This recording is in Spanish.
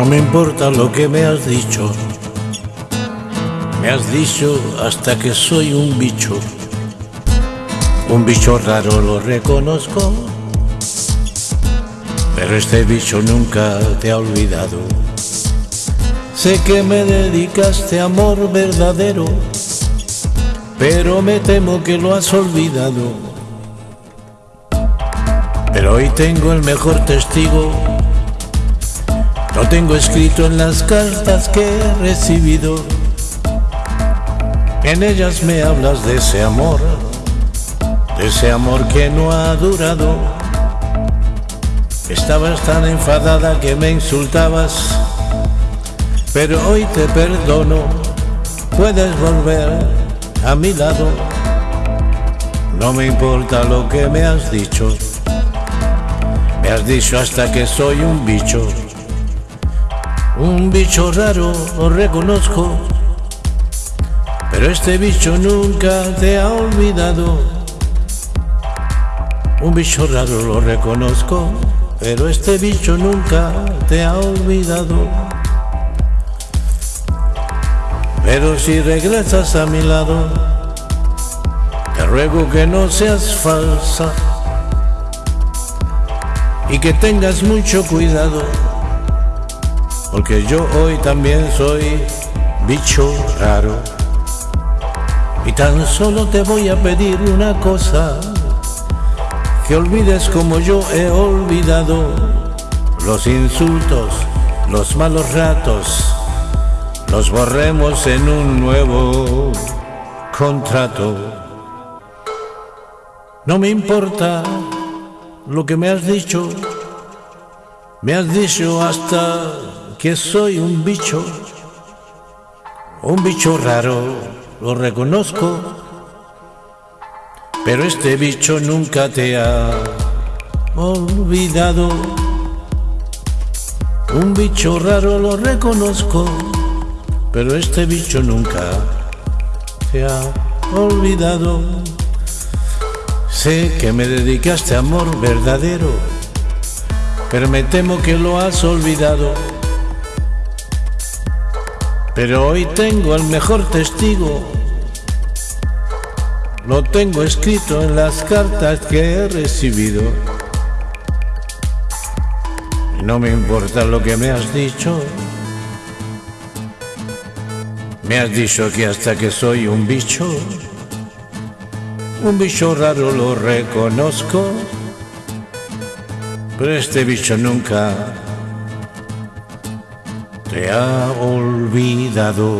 No me importa lo que me has dicho, me has dicho hasta que soy un bicho, un bicho raro lo reconozco, pero este bicho nunca te ha olvidado. Sé que me dedicaste amor verdadero, pero me temo que lo has olvidado. Pero hoy tengo el mejor testigo, lo tengo escrito en las cartas que he recibido. En ellas me hablas de ese amor, de ese amor que no ha durado. Estabas tan enfadada que me insultabas pero hoy te perdono, puedes volver a mi lado. No me importa lo que me has dicho, me has dicho hasta que soy un bicho. Un bicho raro, lo reconozco, pero este bicho nunca te ha olvidado. Un bicho raro lo reconozco, pero este bicho nunca te ha olvidado. Pero si regresas a mi lado, te ruego que no seas falsa y que tengas mucho cuidado, porque yo hoy también soy bicho raro. Y tan solo te voy a pedir una cosa, que olvides como yo he olvidado los insultos, los malos ratos nos borremos en un nuevo contrato. No me importa lo que me has dicho, me has dicho hasta que soy un bicho, un bicho raro, lo reconozco, pero este bicho nunca te ha olvidado. Un bicho raro lo reconozco pero este bicho nunca te ha olvidado. Sé que me dedicaste amor verdadero, pero me temo que lo has olvidado. Pero hoy tengo el mejor testigo, lo tengo escrito en las cartas que he recibido. No me importa lo que me has dicho, me has dicho que hasta que soy un bicho, un bicho raro lo reconozco, pero este bicho nunca te ha olvidado.